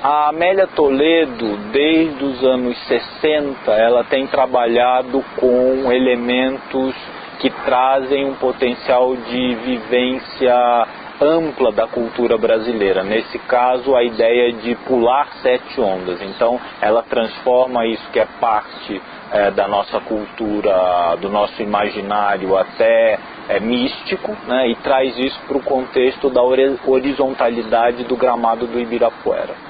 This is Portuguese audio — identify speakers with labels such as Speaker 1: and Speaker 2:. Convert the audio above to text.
Speaker 1: A Amélia Toledo, desde os anos 60, ela tem trabalhado com elementos que trazem um potencial de vivência ampla da cultura brasileira. Nesse caso, a ideia é de pular sete ondas. Então, ela transforma isso que é parte é, da nossa cultura, do nosso imaginário até é, místico, né, e traz isso para o contexto da horizontalidade do gramado do Ibirapuera.